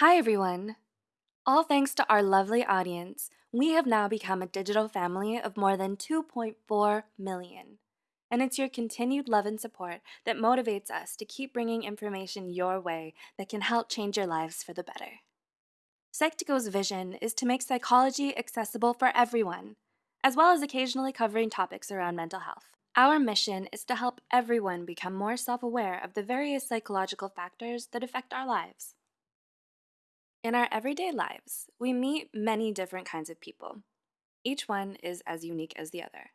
Hi, everyone. All thanks to our lovely audience, we have now become a digital family of more than 2.4 million. And it's your continued love and support that motivates us to keep bringing information your way that can help change your lives for the better. Psych2Go's vision is to make psychology accessible for everyone, as well as occasionally covering topics around mental health. Our mission is to help everyone become more self aware of the various psychological factors that affect our lives. In our everyday lives, we meet many different kinds of people. Each one is as unique as the other.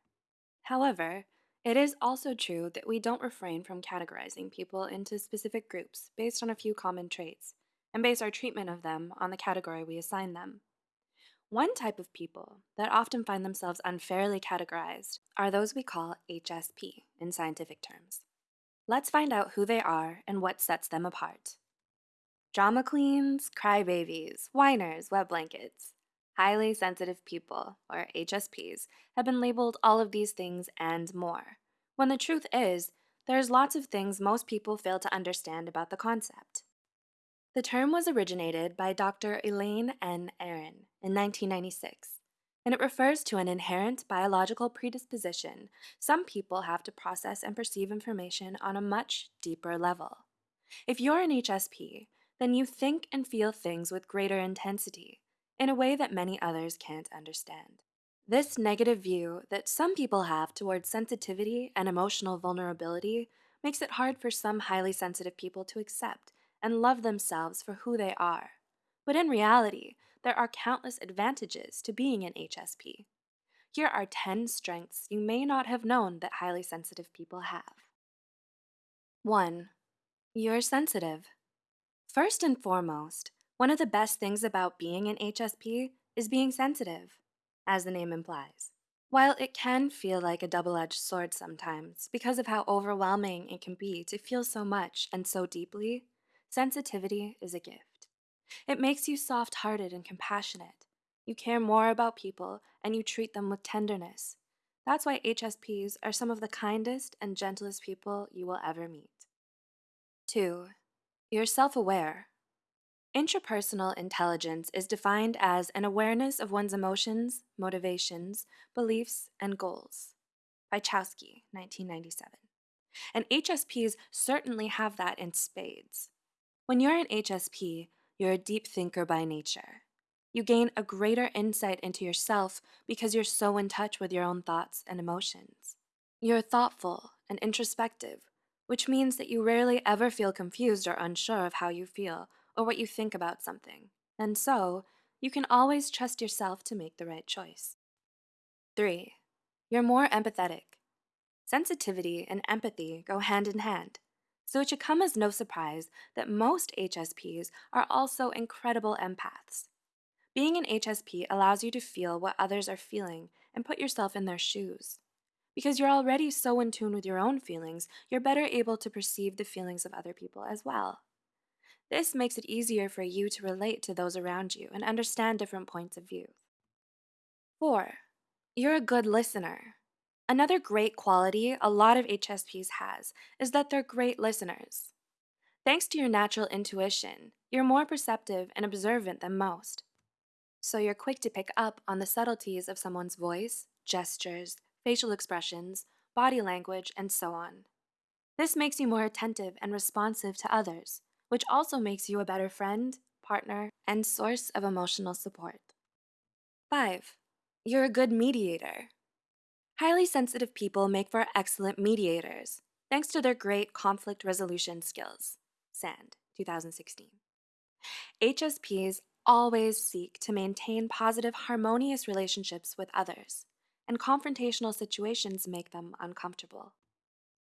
However, it is also true that we don't refrain from categorizing people into specific groups based on a few common traits, and base our treatment of them on the category we assign them. One type of people that often find themselves unfairly categorized are those we call HSP in scientific terms. Let's find out who they are and what sets them apart. Drama queens, crybabies, whiners, wet blankets. Highly sensitive people, or HSPs, have been labeled all of these things and more, when the truth is, there's lots of things most people fail to understand about the concept. The term was originated by Dr. Elaine N. Aron in 1996, and it refers to an inherent biological predisposition some people have to process and perceive information on a much deeper level. If you're an HSP, then you think and feel things with greater intensity, in a way that many others can't understand. This negative view that some people have towards sensitivity and emotional vulnerability makes it hard for some highly sensitive people to accept and love themselves for who they are. But in reality, there are countless advantages to being an HSP. Here are 10 strengths you may not have known that highly sensitive people have. 1. You're sensitive. First and foremost, one of the best things about being an HSP is being sensitive, as the name implies. While it can feel like a double edged sword sometimes because of how overwhelming it can be to feel so much and so deeply, Sensitivity is a gift. It makes you soft hearted and compassionate. You care more about people and you treat them with tenderness. That's why HSPs are some of the kindest and gentlest people you will ever meet. 2. You're self aware. Intrapersonal intelligence is defined as an awareness of one's emotions, motivations, beliefs, and goals. By Chowsky, 1997. And HSPs certainly have that in spades. When you're an HSP, you're a deep thinker by nature. You gain a greater insight into yourself because you're so in touch with your own thoughts and emotions. You're thoughtful and introspective, which means that you rarely ever feel confused or unsure of how you feel or what you think about something, and so you can always trust yourself to make the right choice. 3. You're more empathetic. Sensitivity and empathy go hand in hand so it should come as no surprise that most HSPs are also incredible empaths. Being an HSP allows you to feel what others are feeling and put yourself in their shoes. Because you're already so in tune with your own feelings, you're better able to perceive the feelings of other people as well. This makes it easier for you to relate to those around you and understand different points of view. 4. You're a good listener. Another great quality a lot of HSPs has is that they're great listeners. Thanks to your natural intuition, you're more perceptive and observant than most. So you're quick to pick up on the subtleties of someone's voice, gestures, facial expressions, body language, and so on. This makes you more attentive and responsive to others, which also makes you a better friend, partner, and source of emotional support. 5. You're a good mediator. Highly sensitive people make for excellent mediators, thanks to their great conflict resolution skills. Sand, 2016. HSPs always seek to maintain positive, harmonious relationships with others, and confrontational situations make them uncomfortable.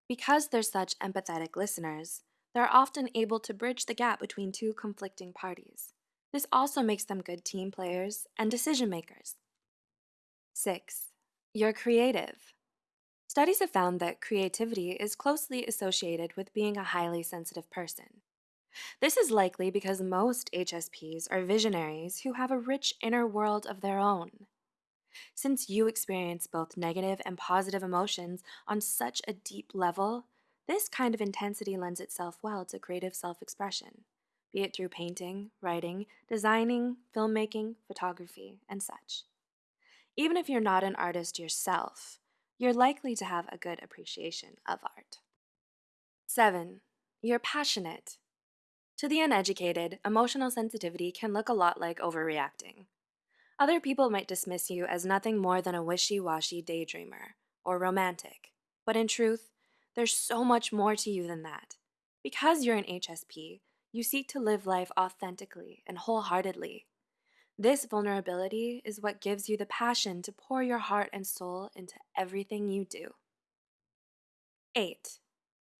Because they're such empathetic listeners, they're often able to bridge the gap between two conflicting parties. This also makes them good team players and decision makers. 6. You're creative. Studies have found that creativity is closely associated with being a highly sensitive person. This is likely because most HSPs are visionaries who have a rich inner world of their own. Since you experience both negative and positive emotions on such a deep level, this kind of intensity lends itself well to creative self expression, be it through painting, writing, designing, filmmaking, photography, and such. Even if you're not an artist yourself, you're likely to have a good appreciation of art. 7. You're passionate. To the uneducated, emotional sensitivity can look a lot like overreacting. Other people might dismiss you as nothing more than a wishy washy daydreamer or romantic, but in truth, there's so much more to you than that. Because you're an HSP, you seek to live life authentically and wholeheartedly. This vulnerability is what gives you the passion to pour your heart and soul into everything you do. 8.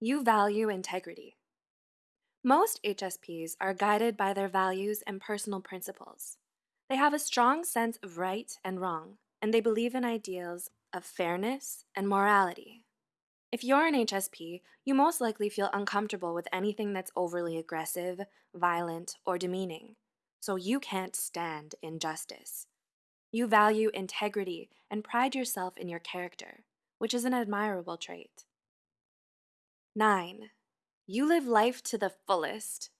You value integrity. Most HSPs are guided by their values and personal principles. They have a strong sense of right and wrong, and they believe in ideals of fairness and morality. If you're an HSP, you most likely feel uncomfortable with anything that's overly aggressive, violent, or demeaning, so you can't stand injustice. You value integrity and pride yourself in your character, which is an admirable trait. 9. You live life to the fullest.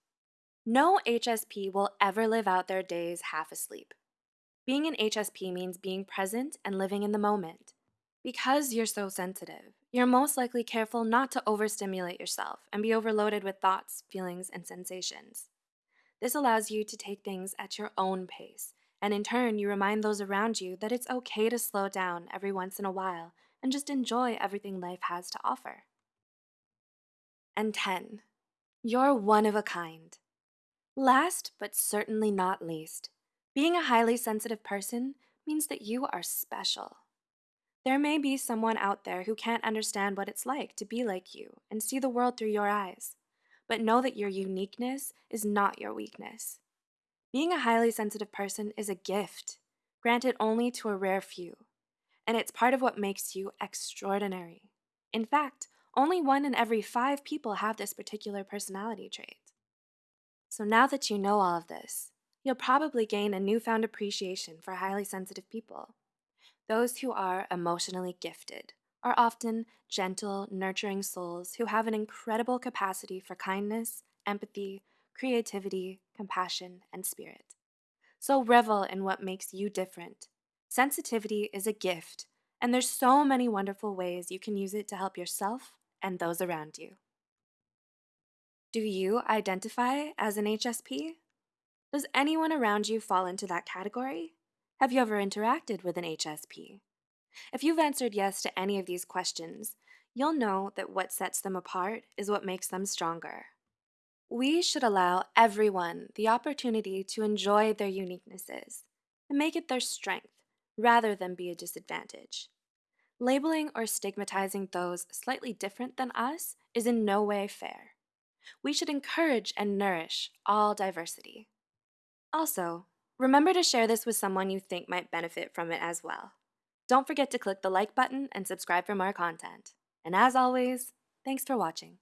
No HSP will ever live out their days half asleep. Being an HSP means being present and living in the moment. Because you're so sensitive, you're most likely careful not to overstimulate yourself and be overloaded with thoughts, feelings, and sensations. This allows you to take things at your own pace, and in turn, you remind those around you that it's okay to slow down every once in a while and just enjoy everything life has to offer. And 10. You're one of a kind. Last, but certainly not least, being a highly sensitive person means that you are special. There may be someone out there who can't understand what it's like to be like you and see the world through your eyes, but know that your uniqueness is not your weakness. Being a highly sensitive person is a gift, granted only to a rare few, and it's part of what makes you extraordinary. In fact, only one in every five people have this particular personality trait. So now that you know all of this, you'll probably gain a newfound appreciation for highly sensitive people. Those who are emotionally gifted are often gentle, nurturing souls who have an incredible capacity for kindness, empathy, creativity, compassion, and spirit. So revel in what makes you different. Sensitivity is a gift, and there's so many wonderful ways you can use it to help yourself and those around you. Do you identify as an HSP? Does anyone around you fall into that category? Have you ever interacted with an HSP? If you've answered yes to any of these questions, you'll know that what sets them apart is what makes them stronger. We should allow everyone the opportunity to enjoy their uniquenesses and make it their strength rather than be a disadvantage. Labeling or stigmatizing those slightly different than us is in no way fair. We should encourage and nourish all diversity. Also, Remember to share this with someone you think might benefit from it as well. Don't forget to click the like button and subscribe for more content. And as always, thanks for watching.